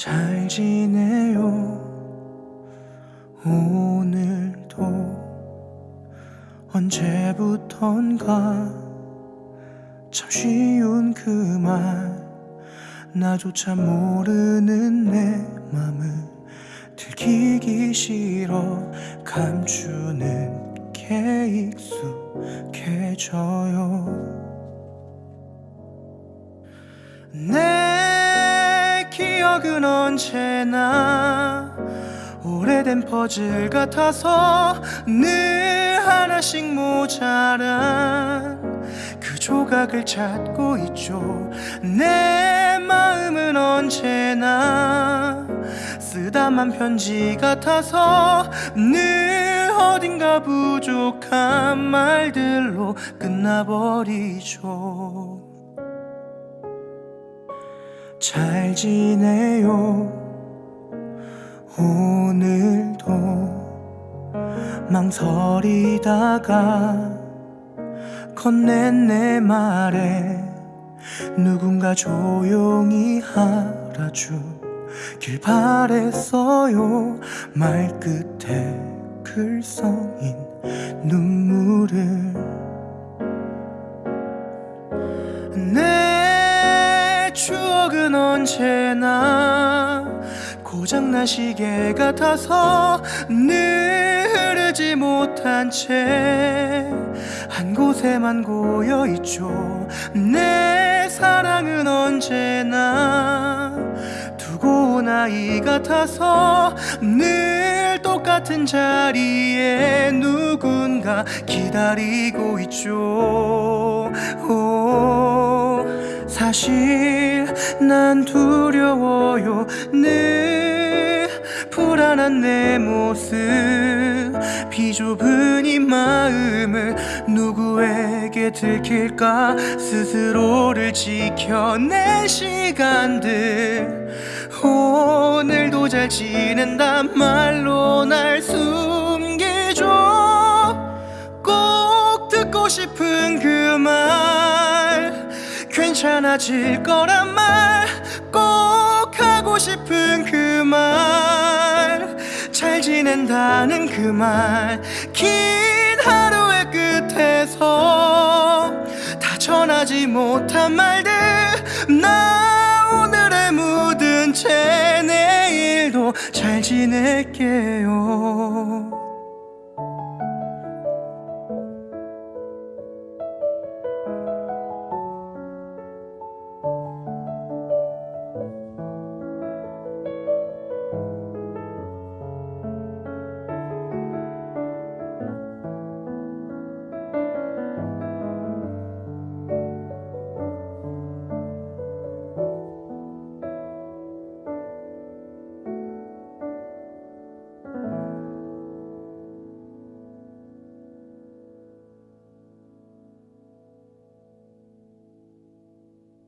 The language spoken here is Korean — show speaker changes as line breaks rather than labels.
잘 지내요. 오늘도 언제부턴가 참 쉬운 그 말 나조차 모르는 내 맘을 들키기 싫어 감추는 게 익숙해져요. 내 기억은 언제나 오래된 퍼즐 같아서 늘 하나씩 모자란 그 조각을 찾고 있죠. 내 마음은 언제나 쓰다만 편지 같아서 늘 어딘가 부족한 말들로 끝나버리죠 잘 지내요. 오늘도 망설이다가 건넨 내 말에 누군가 조용히 알아주길 바랬어요. 말끝에 글썽인 눈물을 은 언제나 고장난 시계 같아서 늘 흐르지 못한 채 한 곳에만 고여 있죠. 내 사랑은 언제나 두고 온 아이 같아서 늘 똑같은 자리에 누군가 기다리고 있죠. 오, 사실 난 두려워요. 늘 불안한 내 모습. 비좁은 이 마음을 누구에게 들킬까? 스스로를 지켜낸 시간들. 오늘도 잘 지낸단 말로 날 숨기죠 꼭 듣고 싶은 그 말. 괜찮아질 거란 말 꼭 하고 싶은 그 말 잘 지낸다는 그 말 긴 하루의 끝에서 다 전하지 못한 말들 나 오늘의 묻은 채 내일도 잘 지낼게요